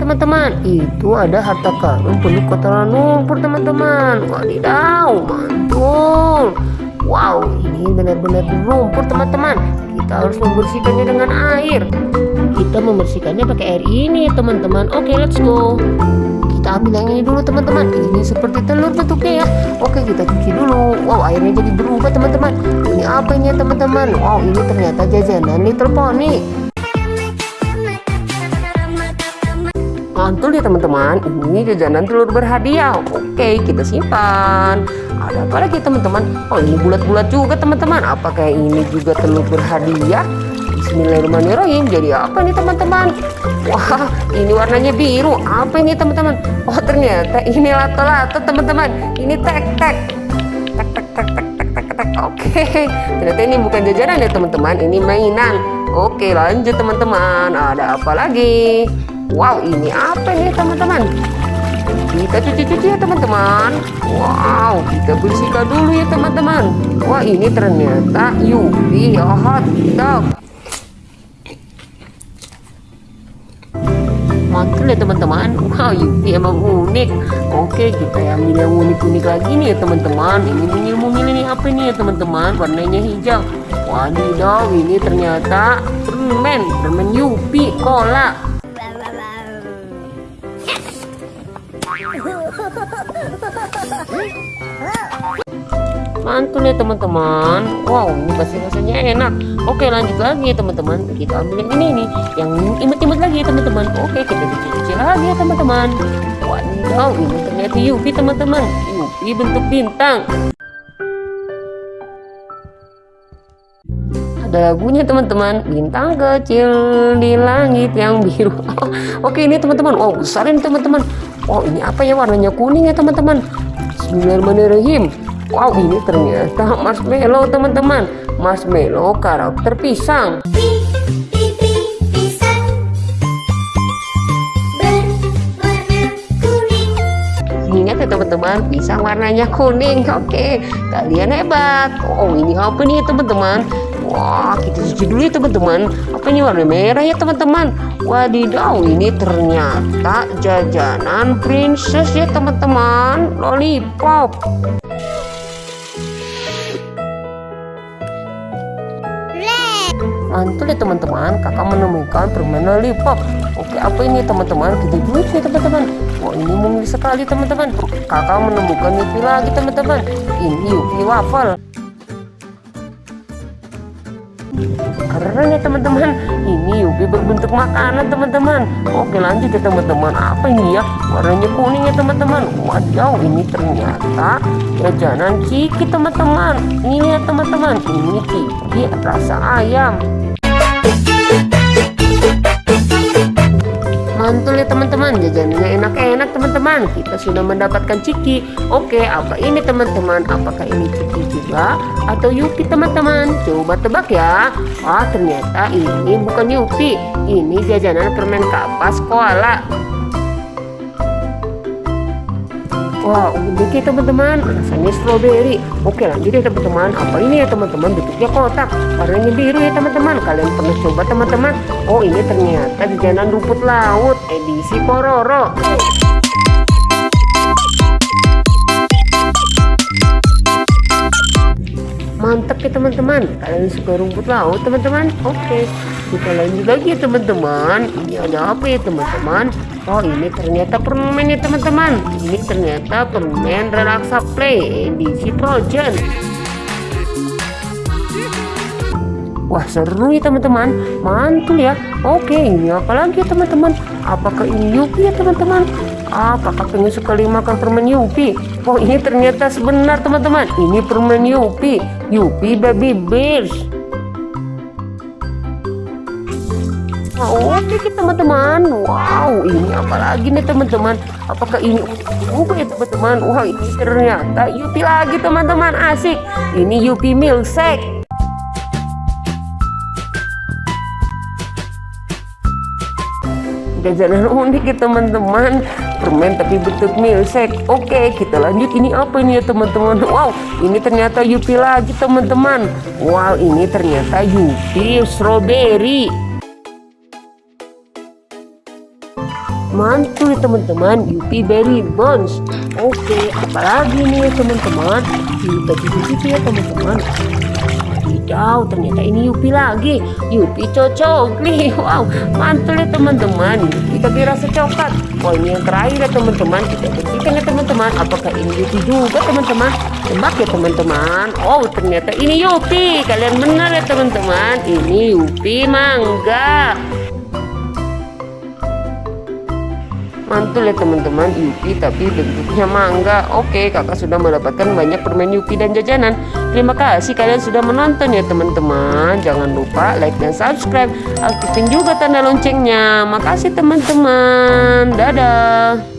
teman-teman. Itu ada harta karun penuh kotoran lumpur teman-teman. Wadidaw mantul. Wow ini benar-benar lumpur teman-teman. Kita harus membersihkannya dengan air. Kita membersihkannya pakai air ini teman-teman. Oke let's go. Kita ambil yang ini dulu teman-teman. Ini seperti telur bentuknya ya. Oke kita cuci dulu. Wow airnya jadi berubah teman-teman. Ini apa ini teman-teman? Wow ini ternyata jajanan little pony mantul ya teman-teman. Ini jajanan telur berhadiah. Oke kita simpan. Ada apa lagi teman-teman? Oh ini bulat-bulat juga teman-teman. Apakah ini juga telur berhadiah? Bismillahirrahmanirrahim. Jadi apa nih teman-teman? Wah ini warnanya biru. Apa ini teman-teman? Oh ternyata ini lato-lato teman-teman. Ini tek-tek tek-tek tek-tek tek-tek oke. Ternyata ini bukan jajanan ya teman-teman. Ini mainan. Oke lanjut teman-teman. Ada apa lagi wow ini apa nih teman-teman? Kita cuci-cuci ya teman-teman. Wow kita bersihkan dulu ya teman-teman. Wah ini ternyata Yupi hot dog. Mantul ya teman-teman. Wow Yupi emang unik. Oke kita ambil yang unik-unik lagi nih ya teman-teman. Ini mungil-mungil ini apa nih ya teman-teman? Warnanya hijau. Wadidaw ini ternyata permen. Permen Yupi cola mantul ya teman-teman. Wow ini pasti rasanya enak. Oke lanjut lagi teman-teman. Kita ambil yang ini nih. Yang imut-imut lagi ya teman-teman. Oke kita cuci-cuci lagi ya teman-teman. Wadidaw ini ternyata Yupi teman-teman. Yupi bentuk bintang. Ada lagunya teman-teman. Bintang kecil di langit yang biru. Oke ini teman-teman. Wow besar ini teman-teman. Wow ini apa ya? Warnanya kuning ya teman-teman. Bismillahirrahmanirrahim Wow ini ternyata marshmallow teman-teman. Marshmallow karakter pisang. Ingat ya teman-teman pisang warnanya kuning. Oke kalian hebat. Oh ini apa nih teman-teman? Wah kita cuci dulu ya teman-teman. Apa ini warna merah ya teman-teman? Wadidaw ini ternyata jajanan princess ya teman-teman. Lollipop mantul ya teman-teman. Kakak menemukan permen lollipop oke apa ini teman-teman? Kita dulu nih teman-teman. Wah ini mungil sekali teman-teman. Kakak menemukan Yupi lagi teman-teman. Ini Yupi waffle. Keren ya teman-teman. Ini Yupi berbentuk makanan teman-teman. Oke lanjut ya teman-teman. Apa ini ya? Warnanya kuning ya teman-teman. Wadidaw ini ternyata jajanan ciki teman-teman. Ini ya teman-teman. Ini ciki rasa ayam mantul ya teman-teman. Jajanannya enak-enak teman-teman. Kita sudah mendapatkan ciki. Oke apa ini teman-teman? Apakah ini ciki juga? Atau yupi teman-teman? Coba tebak ya. Wah ternyata ini bukan yupi. Ini jajanan permen kapas koala Wah, ya teman-teman, rasanya strawberry. Oke lanjut ya teman-teman. Apa ini ya teman-teman? Bentuknya kotak, warnanya biru ya teman-teman. Kalian pernah coba teman-teman? Oh ini ternyata jajanan rumput laut edisi Pororo. mantap ya teman-teman kalian suka rumput laut teman-teman oke kita lanjut lagi ya teman-teman. Ini ada apa ya teman-teman? Oh ini ternyata permen ya teman-teman. Ini ternyata permen relaksa play edisi Progen Wah seru ya teman-teman. Mantul ya. Oke ini apa lagi ya teman-teman? Apakah ini Yupi ya teman-teman? Ah kakak pengen sekali makan permen Yupi? Oh ini ternyata sebenar teman-teman. Ini permen Yupi. Yupi Baby Bears oke okay, teman-teman. Wow ini apa lagi nih teman-teman? Apakah ini ungu ya teman-teman? Wah ini ternyata Yupi lagi teman-teman. Asik. Ini Yupi milkshake jajanan unik ya teman-teman. Permen tapi bentuk milkshake oke kita lanjut. Ini apa ini ya teman-teman? Wow ini ternyata Yupi lagi teman-teman. Wow ini ternyata Yupi strawberry mantul teman-teman Yupi Berry Bones oke apalagi nih teman-teman? Kita cicip ya teman-teman. Wadidaw ternyata ini Yupi lagi. Yupi cocok nih wow mantul ya teman-teman. Yupi tapi rasa coklat. Oh ini yang terakhir ya teman-teman. Kita bersihkan ya teman-teman. Apakah ini Yupi juga teman-teman? Tebak ya teman-teman. Oh ternyata ini Yupi. Kalian benar ya teman-teman. Ini Yupi mangga mantul ya teman-teman. Yupi tapi bentuknya mangga. Oke kakak sudah mendapatkan banyak permen Yupi dan jajanan. Terima kasih kalian sudah menonton ya teman-teman. Jangan lupa like dan subscribe. Aktifin juga tanda loncengnya. Makasih teman-teman. Dadah